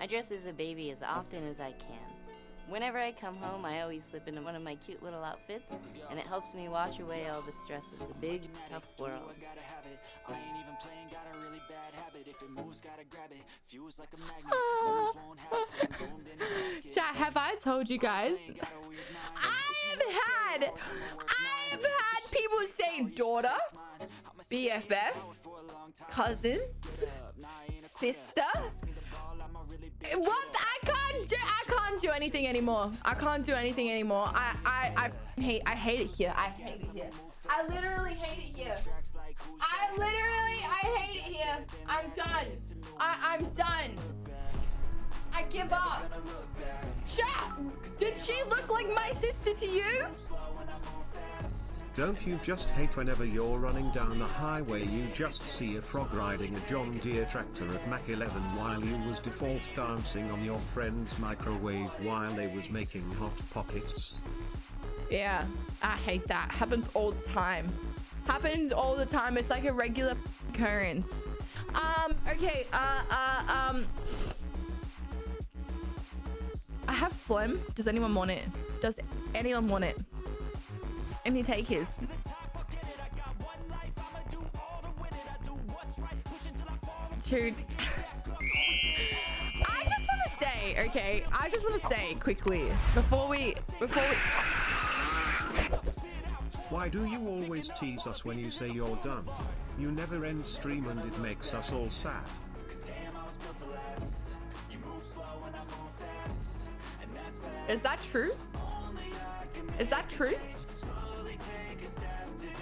I dress as a baby as often as I can. Whenever I come home, I always slip into one of my cute little outfits, and it helps me wash away all the stress of the big, tough world. Chat, have I told you guys? I've had, I've had people say daughter, BFF, cousin, sister. What? I can't do. I can't do anything anymore. I can't do anything anymore. I, I, I hate. I hate it here. I hate it here. I literally hate it here. I literally, I hate it here. I'm done. I, I'm done. I give up. Chat, did she look like my sister to you? Don't you just hate whenever you're running down the highway you just see a frog riding a John Deere tractor at Mach 11 while you was default dancing on your friend's microwave while they was making hot pockets? Yeah, I hate that. Happens all the time. Happens all the time. It's like a regular occurrence. Um, okay, uh, uh, um... I have phlegm. Does anyone want it? Does anyone want it? Any takers? Dude. I just want to say, okay, I just want to say quickly before we, before we, Why do you always tease us when you say you're done? You never end stream and it makes us all sad. is that true? Is that true? a step